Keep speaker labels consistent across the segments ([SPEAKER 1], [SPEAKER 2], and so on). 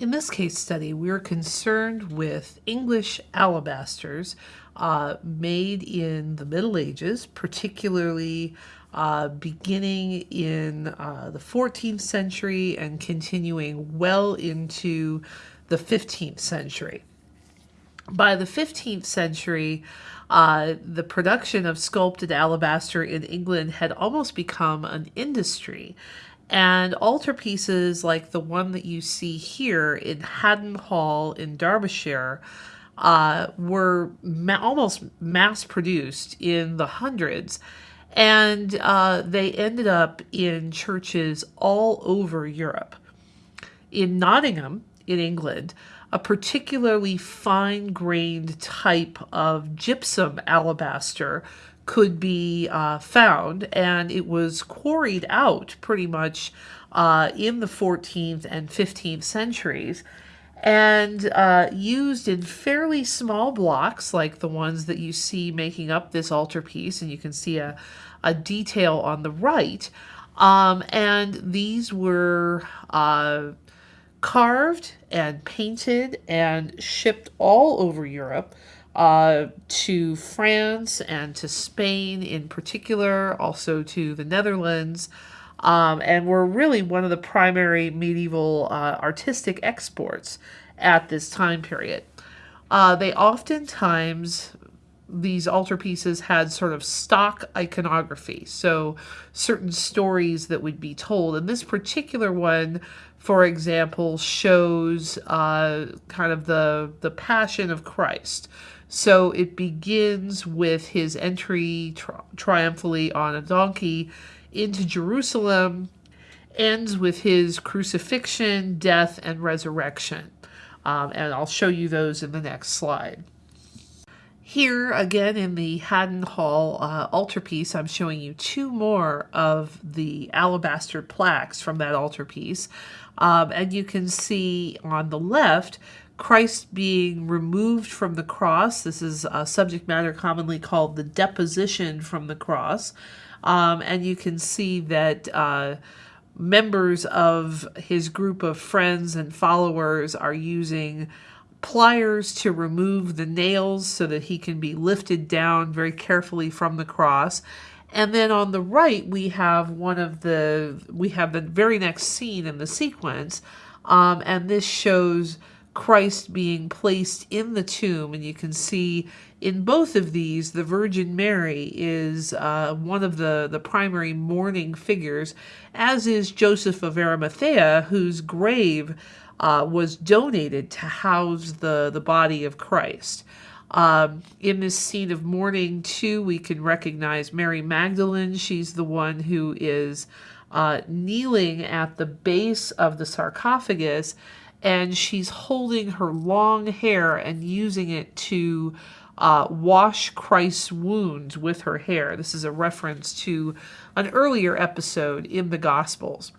[SPEAKER 1] In this case study, we're concerned with English alabasters uh, made in the Middle Ages, particularly uh, beginning in uh, the 14th century and continuing well into the 15th century. By the 15th century, uh, the production of sculpted alabaster in England had almost become an industry. And altarpieces like the one that you see here in Haddon Hall in Derbyshire uh, were ma almost mass produced in the hundreds. And uh, they ended up in churches all over Europe. In Nottingham, in England, a particularly fine grained type of gypsum alabaster could be uh, found, and it was quarried out pretty much uh, in the 14th and 15th centuries and uh, used in fairly small blocks like the ones that you see making up this altarpiece and you can see a, a detail on the right. Um, and these were uh, carved and painted and shipped all over Europe uh, to France and to Spain in particular, also to the Netherlands, um, and were really one of the primary medieval uh, artistic exports at this time period. Uh, they oftentimes, these altarpieces had sort of stock iconography, so certain stories that would be told. And this particular one, for example, shows uh, kind of the, the passion of Christ. So it begins with his entry tri triumphally on a donkey into Jerusalem, ends with his crucifixion, death, and resurrection. Um, and I'll show you those in the next slide. Here, again, in the Haddon Hall uh, altarpiece, I'm showing you two more of the alabaster plaques from that altarpiece. Um, and you can see on the left Christ being removed from the cross. This is a subject matter commonly called the deposition from the cross. Um, and you can see that uh, members of his group of friends and followers are using pliers to remove the nails so that he can be lifted down very carefully from the cross. And then on the right, we have one of the, we have the very next scene in the sequence. Um, and this shows Christ being placed in the tomb. And you can see in both of these, the Virgin Mary is uh, one of the, the primary mourning figures, as is Joseph of Arimathea, whose grave uh, was donated to house the, the body of Christ. Um, in this scene of mourning, too, we can recognize Mary Magdalene. She's the one who is uh, kneeling at the base of the sarcophagus and she's holding her long hair and using it to uh, wash Christ's wounds with her hair. This is a reference to an earlier episode in the Gospels.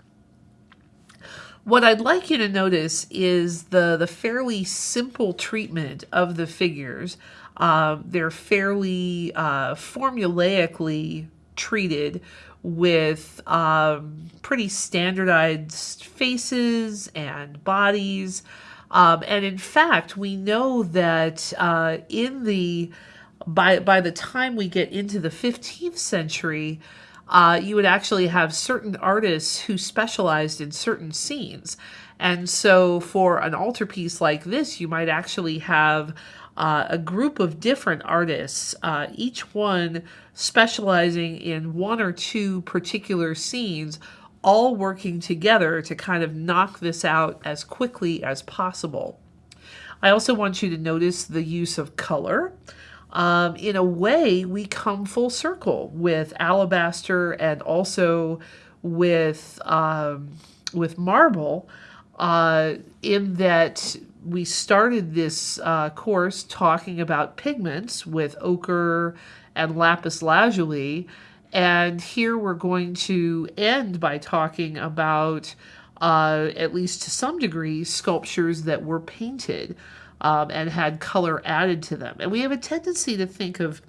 [SPEAKER 1] What I'd like you to notice is the, the fairly simple treatment of the figures. Um, they're fairly uh, formulaically treated with um, pretty standardized faces and bodies. Um, and in fact, we know that uh, in the by by the time we get into the 15th century, uh, you would actually have certain artists who specialized in certain scenes. And so for an altarpiece like this, you might actually have uh, a group of different artists, uh, each one specializing in one or two particular scenes, all working together to kind of knock this out as quickly as possible. I also want you to notice the use of color. Um, in a way, we come full circle with alabaster and also with um, with marble, uh, in that we started this uh, course talking about pigments with ochre and lapis lazuli. And here we're going to end by talking about, uh, at least to some degree, sculptures that were painted um, and had color added to them. And we have a tendency to think of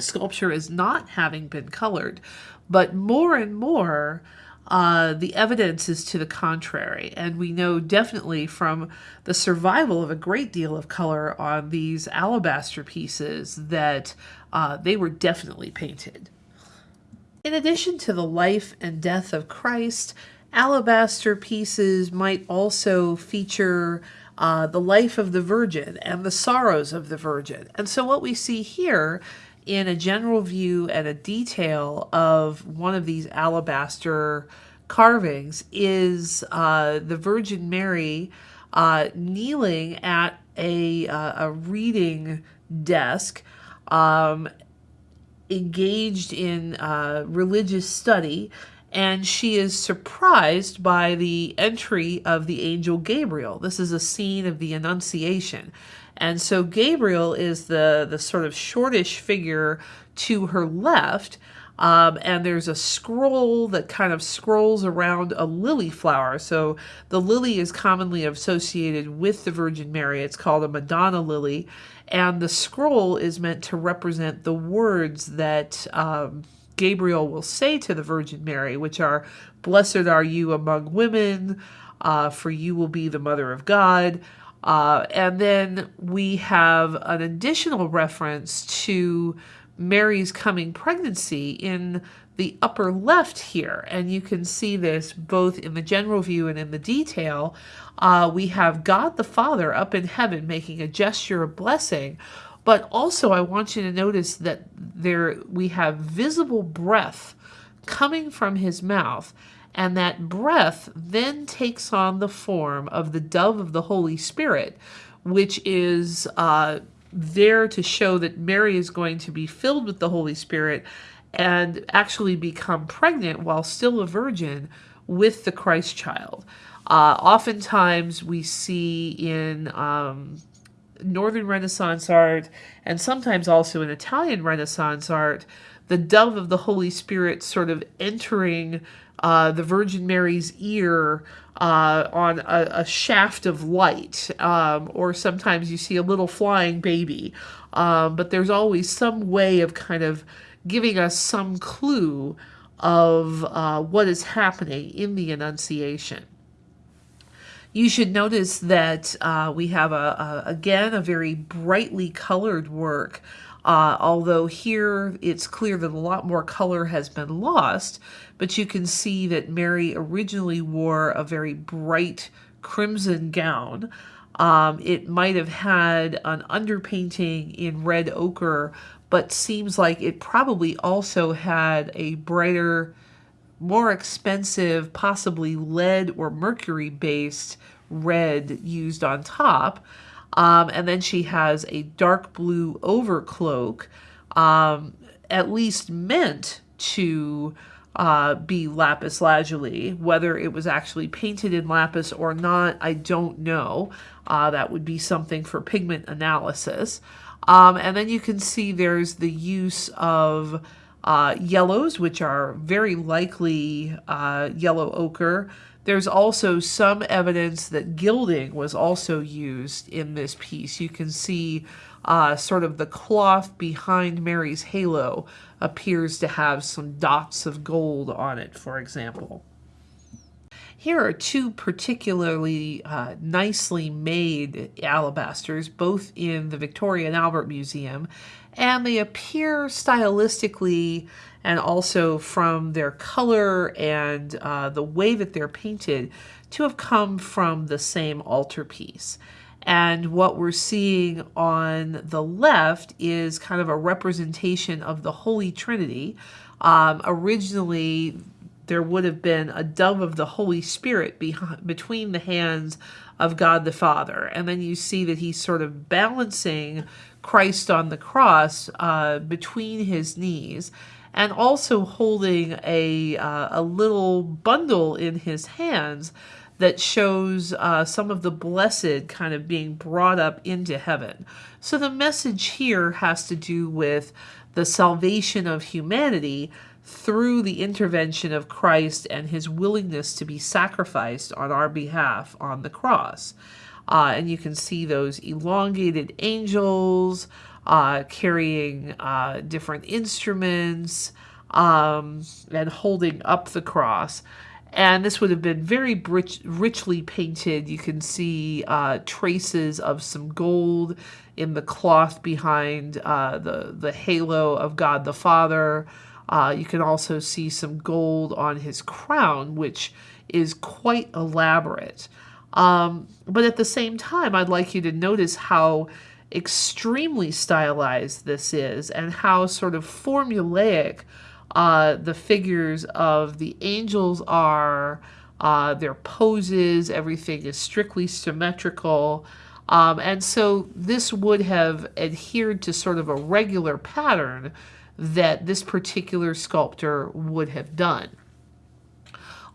[SPEAKER 1] sculpture as not having been colored, but more and more, uh, the evidence is to the contrary. And we know definitely from the survival of a great deal of color on these alabaster pieces that uh, they were definitely painted. In addition to the life and death of Christ, alabaster pieces might also feature uh, the life of the Virgin and the sorrows of the Virgin. And so what we see here in a general view and a detail of one of these alabaster carvings is uh, the Virgin Mary uh, kneeling at a, uh, a reading desk, um, engaged in uh, religious study, and she is surprised by the entry of the angel Gabriel. This is a scene of the Annunciation. And so Gabriel is the, the sort of shortish figure to her left. Um, and there's a scroll that kind of scrolls around a lily flower. So the lily is commonly associated with the Virgin Mary. It's called a Madonna lily. And the scroll is meant to represent the words that um, Gabriel will say to the Virgin Mary, which are, Blessed are you among women, uh, for you will be the mother of God. Uh, and then we have an additional reference to Mary's coming pregnancy in the upper left here. And you can see this both in the general view and in the detail. Uh, we have God the Father up in heaven making a gesture of blessing. But also I want you to notice that there we have visible breath coming from his mouth and that breath then takes on the form of the dove of the Holy Spirit, which is uh, there to show that Mary is going to be filled with the Holy Spirit and actually become pregnant while still a virgin with the Christ child. Uh, oftentimes we see in um, Northern Renaissance art and sometimes also in Italian Renaissance art the dove of the Holy Spirit sort of entering uh, the Virgin Mary's ear uh, on a, a, shaft of light, um, or sometimes you see a little flying baby. Um, but there's always some way of kind of giving us some clue of uh, what is happening in the Annunciation. You should notice that uh, we have, a, a, again, a very brightly colored work uh, although here it's clear that a lot more color has been lost, but you can see that Mary originally wore a very bright crimson gown. Um, it might have had an underpainting in red ochre, but seems like it probably also had a brighter, more expensive, possibly lead or mercury based red used on top. Um, and then she has a dark blue overcloak, um, at least meant to uh, be lapis lazuli. Whether it was actually painted in lapis or not, I don't know. Uh, that would be something for pigment analysis. Um, and then you can see there's the use of uh, yellows, which are very likely uh, yellow ochre. There's also some evidence that gilding was also used in this piece. You can see uh, sort of the cloth behind Mary's halo appears to have some dots of gold on it, for example. Here are two particularly uh, nicely made alabasters, both in the Victoria and Albert Museum, and they appear stylistically and also from their color and uh, the way that they're painted to have come from the same altarpiece. And what we're seeing on the left is kind of a representation of the Holy Trinity. Um, originally, there would have been a dove of the Holy Spirit between the hands of God the Father. And then you see that he's sort of balancing Christ on the cross uh, between his knees and also holding a, uh, a little bundle in his hands that shows uh, some of the blessed kind of being brought up into heaven. So the message here has to do with the salvation of humanity through the intervention of Christ and his willingness to be sacrificed on our behalf on the cross. Uh, and you can see those elongated angels, uh, carrying uh, different instruments um, and holding up the cross. and this would have been very rich, richly painted. You can see uh, traces of some gold in the cloth behind uh, the, the halo of God the Father. Uh, you can also see some gold on his crown, which is quite elaborate. Um, but at the same time, I'd like you to notice how extremely stylized this is and how sort of formulaic uh, the figures of the angels are, uh, their poses, everything is strictly symmetrical. Um, and so this would have adhered to sort of a regular pattern that this particular sculptor would have done.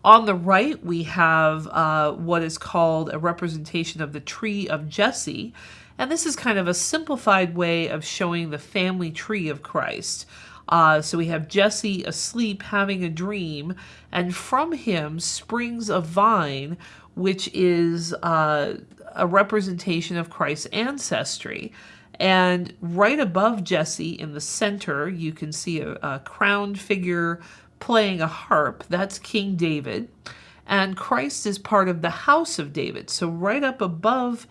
[SPEAKER 1] On the right, we have uh, what is called a representation of the tree of Jesse. And this is kind of a simplified way of showing the family tree of Christ. Uh, so we have Jesse asleep having a dream, and from him springs a vine, which is uh, a representation of Christ's ancestry. And right above Jesse in the center, you can see a, a crowned figure playing a harp. That's King David. And Christ is part of the house of David. So right up above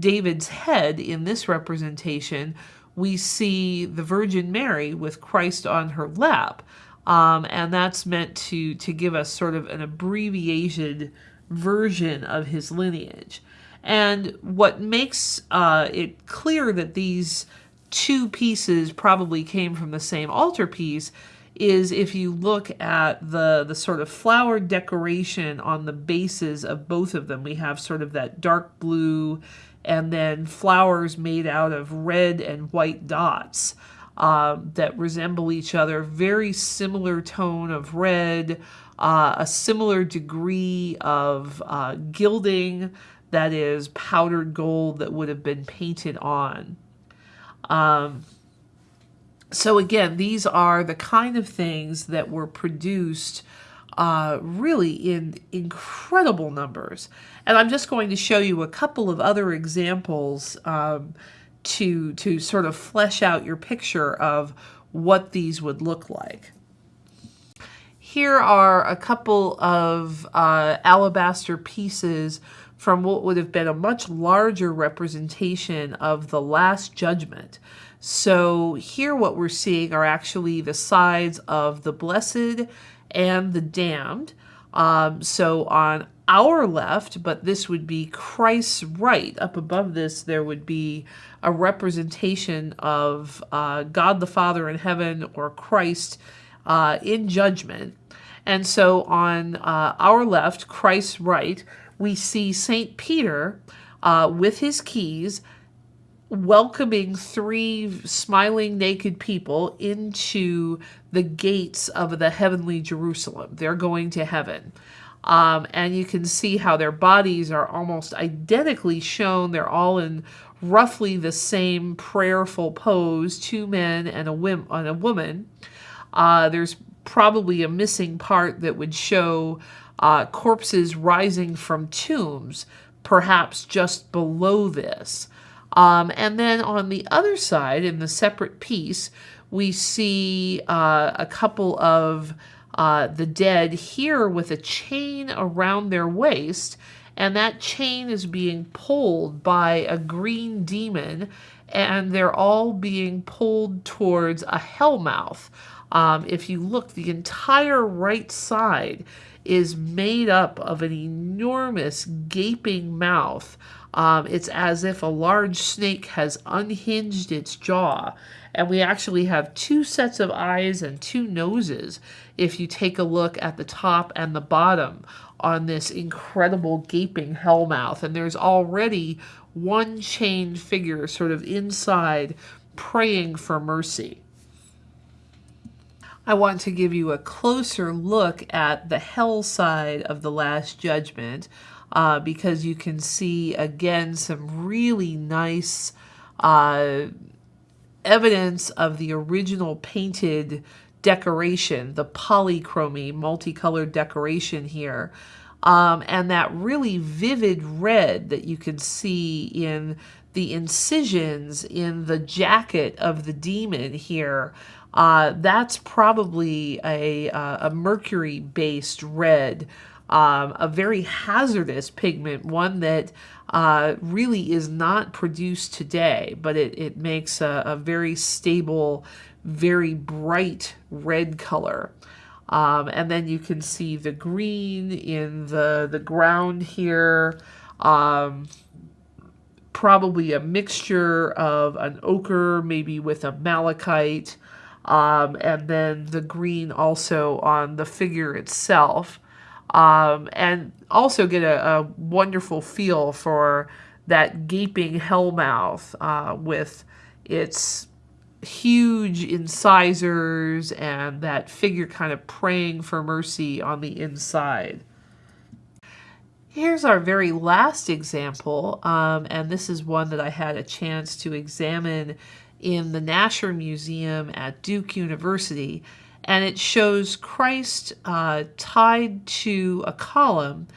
[SPEAKER 1] David's head in this representation, we see the Virgin Mary with Christ on her lap. Um, and that's meant to, to give us sort of an abbreviated version of his lineage. And what makes uh, it clear that these two pieces probably came from the same altarpiece is if you look at the the sort of flower decoration on the bases of both of them we have sort of that dark blue and then flowers made out of red and white dots um, that resemble each other. Very similar tone of red, uh, a similar degree of uh, gilding that is powdered gold that would have been painted on. Um, so again, these are the kind of things that were produced uh, really in incredible numbers. And I'm just going to show you a couple of other examples um, to, to sort of flesh out your picture of what these would look like. Here are a couple of uh, alabaster pieces from what would have been a much larger representation of the Last Judgment. So here what we're seeing are actually the sides of the Blessed and the damned. Um, so on our left, but this would be Christ's right. Up above this, there would be a representation of uh, God the Father in heaven or Christ uh, in judgment. And so on uh, our left, Christ's right, we see St. Peter uh, with his keys welcoming three smiling naked people into the gates of the heavenly Jerusalem. They're going to heaven. Um, and you can see how their bodies are almost identically shown. They're all in roughly the same prayerful pose, two men and a, whim, and a woman. Uh, there's probably a missing part that would show uh, corpses rising from tombs, perhaps just below this. Um, and then on the other side, in the separate piece, we see uh, a couple of uh, the dead here with a chain around their waist, and that chain is being pulled by a green demon, and they're all being pulled towards a hellmouth. Um, if you look, the entire right side is made up of an enormous gaping mouth um, it's as if a large snake has unhinged its jaw. And we actually have two sets of eyes and two noses if you take a look at the top and the bottom on this incredible gaping hellmouth. And there's already one chained figure sort of inside praying for mercy. I want to give you a closer look at the hell side of the Last Judgment uh, because you can see again some really nice uh, evidence of the original painted decoration, the polychromy, multicolored decoration here. Um, and that really vivid red that you can see in the incisions in the jacket of the demon here, uh, that's probably a, uh, a mercury-based red um, a very hazardous pigment, one that uh, really is not produced today, but it, it makes a, a very stable, very bright red color. Um, and then you can see the green in the, the ground here. Um, probably a mixture of an ochre, maybe with a malachite, um, and then the green also on the figure itself. Um, and also get a, a, wonderful feel for that gaping hell mouth uh, with its huge incisors and that figure kind of praying for mercy on the inside. Here's our very last example, um, and this is one that I had a chance to examine in the Nasher Museum at Duke University, and it shows Christ uh, tied to a column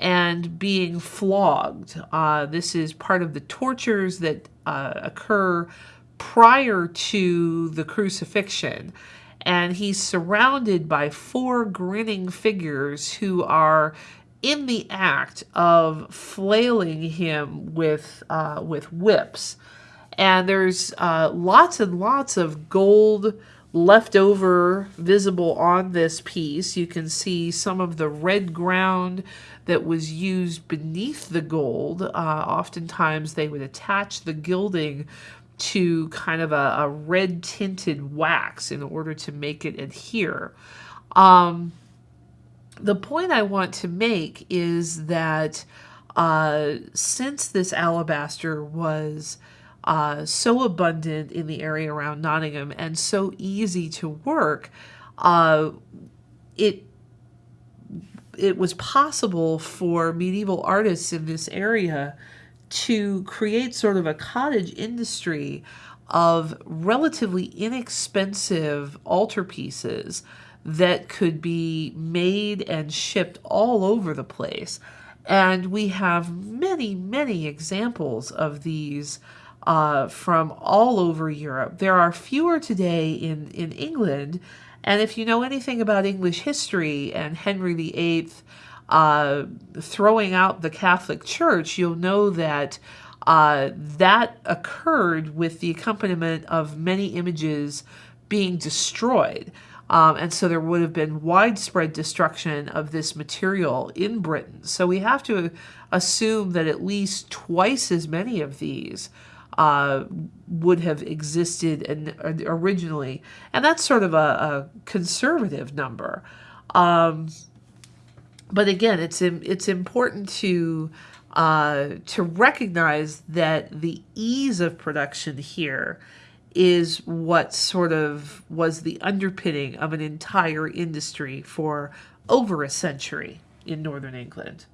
[SPEAKER 1] and being flogged. Uh, this is part of the tortures that uh, occur prior to the crucifixion. And he's surrounded by four grinning figures who are in the act of flailing him with uh, with whips, and there's uh, lots and lots of gold left over visible on this piece. You can see some of the red ground that was used beneath the gold. Uh, oftentimes they would attach the gilding to kind of a, a red tinted wax in order to make it adhere. Um, the point I want to make is that uh, since this alabaster was uh, so abundant in the area around Nottingham and so easy to work, uh, it it was possible for medieval artists in this area to create sort of a cottage industry of relatively inexpensive altarpieces that could be made and shipped all over the place. And we have many, many examples of these uh, from all over Europe. There are fewer today in, in England. And if you know anything about English history and Henry VIII uh, throwing out the Catholic Church, you'll know that uh, that occurred with the accompaniment of many images being destroyed. Um, and so there would have been widespread destruction of this material in Britain. So we have to assume that at least twice as many of these uh, would have existed in, originally. And that's sort of a, a conservative number. Um, but again, it's it's important to uh, to recognize that the ease of production here is what sort of was the underpinning of an entire industry for over a century in northern England.